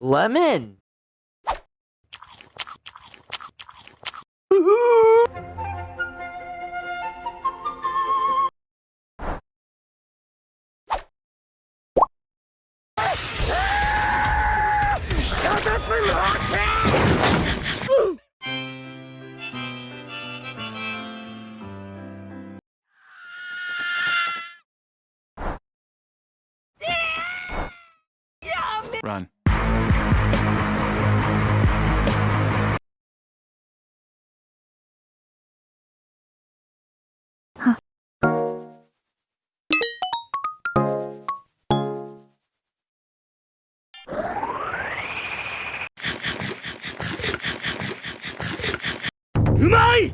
Lemon. Run. うまい！